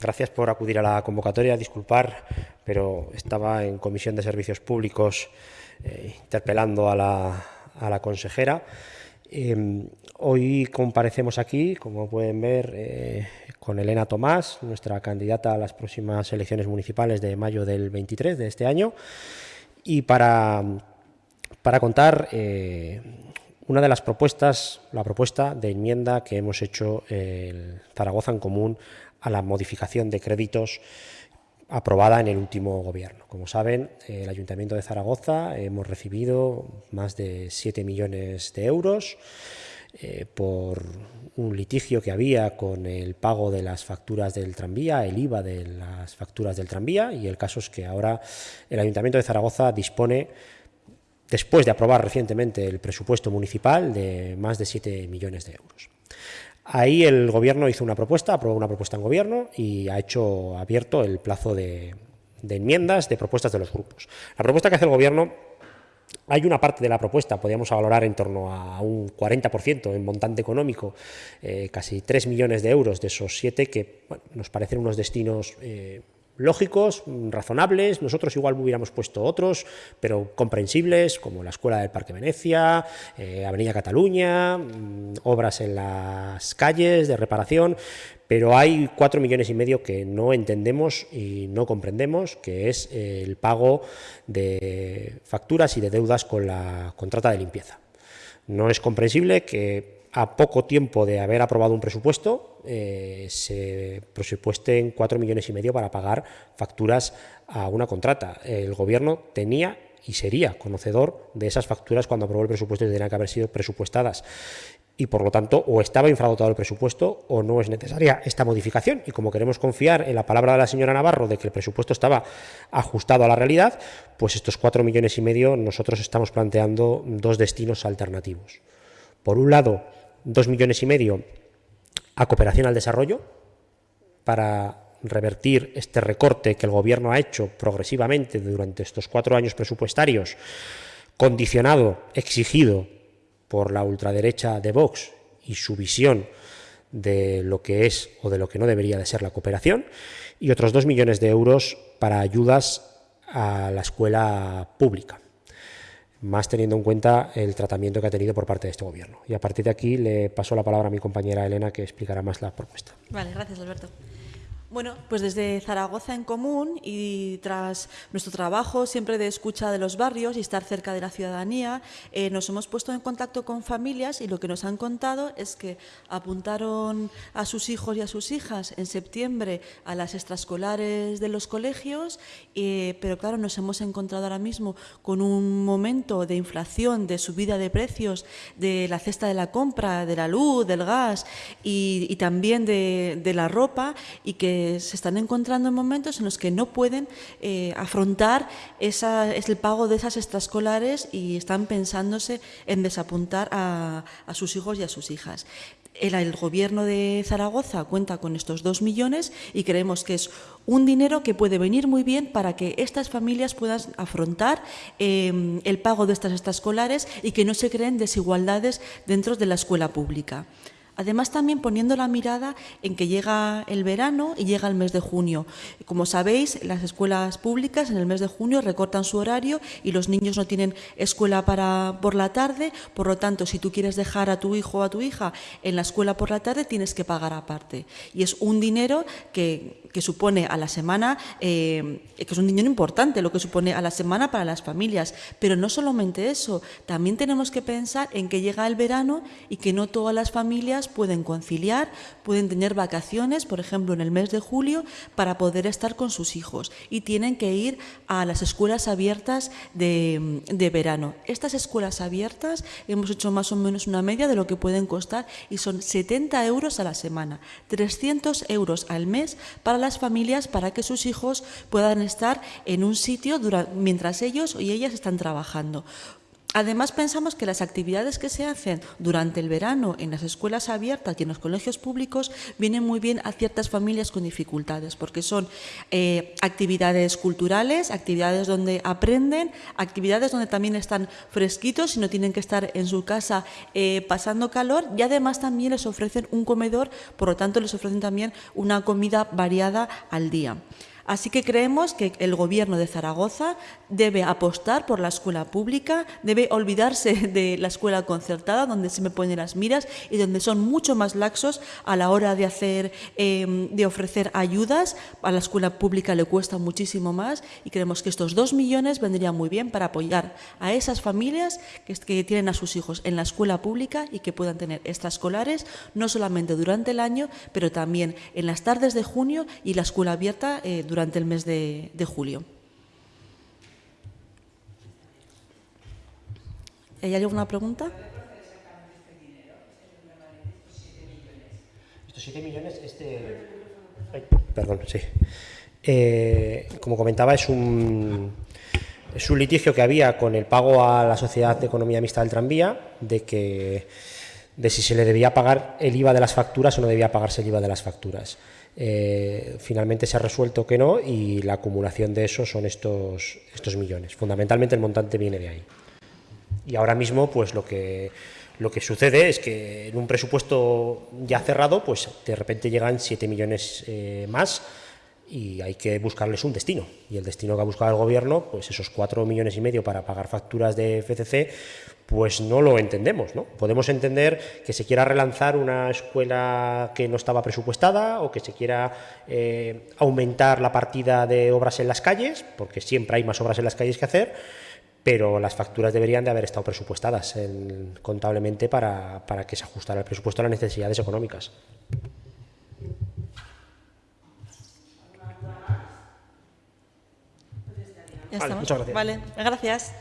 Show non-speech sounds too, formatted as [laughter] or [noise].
gracias por acudir a la convocatoria. Disculpar, pero estaba en Comisión de Servicios Públicos eh, interpelando a la, consejera. Eh, hoy comparecemos aquí, como pueden ver, eh, con Elena Tomás, nuestra candidata a las próximas elecciones municipales de mayo del 23 de este año, y para, para contar eh, una de las propuestas, la propuesta de enmienda que hemos hecho el Zaragoza en Común a la modificación de créditos aprobada en el último gobierno. Como saben, el Ayuntamiento de Zaragoza hemos recibido más de 7 millones de euros eh, por un litigio que había con el pago de las facturas del tranvía, el IVA de las facturas del tranvía, y el caso es que ahora el Ayuntamiento de Zaragoza dispone, después de aprobar recientemente el presupuesto municipal, de más de 7 millones de euros. Ahí el gobierno hizo una propuesta, aprobó una propuesta en gobierno y ha hecho abierto el plazo de, enmiendas, de propuestas de los grupos. La propuesta que hace el gobierno hay una parte de la propuesta, podríamos valorar en torno a un 40% en montante económico, eh, casi 3 millones de euros de esos 7 que nos parecen unos destinos eh, lógicos, razonables, nosotros igual hubiéramos puesto otros, pero comprensibles, como la Escuela del Parque Venecia, eh, Avenida Cataluña, mm, obras en las calles de reparación, pero hay cuatro millones y medio que no entendemos y no comprendemos, que es el pago de facturas y de deudas con la contrata de limpieza. No es comprensible que a poco tiempo de haber aprobado un presupuesto, eh, se presupuesten cuatro millones y medio para pagar facturas a una contrata. El Gobierno tenía y sería conocedor de esas facturas cuando aprobó el presupuesto y tendrían que haber sido presupuestadas. Y por lo tanto, o estaba infradotado el presupuesto o no es necesaria esta modificación. Y como queremos confiar en la palabra de la señora Navarro de que el presupuesto estaba ajustado a la realidad, pues estos cuatro millones y medio nosotros estamos planteando dos destinos alternativos. Por un lado, dos millones y medio a cooperación al desarrollo para revertir este recorte que el Gobierno ha hecho progresivamente durante estos cuatro años presupuestarios, condicionado, exigido por la ultraderecha de Vox y su visión de lo que es o de lo que no debería de ser la cooperación, y otros dos millones de euros para ayudas a la escuela pública más teniendo en cuenta el tratamiento que ha tenido por parte de este gobierno. Y a partir de aquí le paso la palabra a mi compañera Elena, que explicará más la propuesta. Vale, gracias, Alberto. Bueno, pues desde Zaragoza en común y tras nuestro trabajo siempre de escucha de los barrios y estar cerca de la ciudadanía, eh, nos hemos puesto en contacto con familias y lo que nos han contado es que apuntaron a sus hijos y a sus hijas en septiembre a las extraescolares de los colegios, eh, pero claro, nos hemos encontrado ahora mismo con un momento de inflación, de subida de precios, de la cesta de la compra, de la luz, del gas y, también de, de la ropa y que se están encontrando en momentos en los que no pueden eh, afrontar esa, es el pago de esas extraescolares y están pensándose en desapuntar a, sus hijos y a sus hijas. El, gobierno de Zaragoza cuenta con estos dos millones y creemos que es un dinero que puede venir muy bien para que estas familias puedan afrontar eh, el pago de estas extraescolares y que no se creen desigualdades dentro de la escuela pública. Además, también poniendo la mirada en que llega el verano y llega el mes de junio. Como sabéis, las escuelas públicas en el mes de junio recortan su horario y los niños no tienen escuela para, por la tarde. Por lo tanto, si tú quieres dejar a tu hijo o a tu hija en la escuela por la tarde, tienes que pagar aparte. Y es un dinero que, supone a la semana, eh, que es un dinero importante lo que supone a la semana para las familias. Pero no solamente eso, también tenemos que pensar en que llega el verano y que no todas las familias pueden conciliar, pueden tener vacaciones, por ejemplo, en el mes de julio, para poder estar con sus hijos y tienen que ir a las escuelas abiertas de, verano. Estas escuelas abiertas hemos hecho más o menos una media de lo que pueden costar y son 70 euros a la semana, 300 euros al mes para las familias para que sus hijos puedan estar en un sitio mientras ellos y ellas están trabajando. Además, pensamos que las actividades que se hacen durante el verano en las escuelas abiertas y en los colegios públicos vienen muy bien a ciertas familias con dificultades, porque son eh, actividades culturales, actividades donde aprenden, actividades donde también están fresquitos y no tienen que estar en su casa eh, pasando calor y además también les ofrecen un comedor, por lo tanto les ofrecen también una comida variada al día. Así que creemos que el Gobierno de Zaragoza debe apostar por la escuela pública, debe olvidarse [laughs] de la escuela concertada, donde se me ponen las miras y donde son mucho más laxos a la hora de, hacer, em, de ofrecer ayudas. A la escuela pública le cuesta muchísimo más y creemos que estos dos millones vendrían muy bien para apoyar a esas familias que, tienen a sus hijos en la escuela pública y que puedan tener extraescolares, no solamente durante el año, pero también en las tardes de junio y la escuela abierta eh, durante durante el mes de, julio. ¿Hay alguna pregunta? Estos 7 millones, este... Perdón, sí. Eh, como comentaba, es un, es un litigio que había con el pago a la Sociedad de Economía Mixta del Tranvía, de que de si se le debía pagar el IVA de las facturas o no debía pagarse el IVA de las facturas. Eh, finalmente se ha resuelto que no y la acumulación de eso son estos, estos millones. Fundamentalmente el montante viene de ahí. Y ahora mismo pues lo que, lo que sucede es que en un presupuesto ya cerrado pues de repente llegan 7 millones eh, más y hay que buscarles un destino. Y el destino que ha buscado el gobierno, pues esos 4 millones y medio para pagar facturas de FCC, pues no lo entendemos. ¿no? Podemos entender que se quiera relanzar una escuela que no estaba presupuestada o que se quiera eh, aumentar la partida de obras en las calles, porque siempre hay más obras en las calles que hacer, pero las facturas deberían de haber estado presupuestadas contablemente para, para que se ajustara el presupuesto a las necesidades económicas. Ya Vale, muchas gracias. Vale, gracias.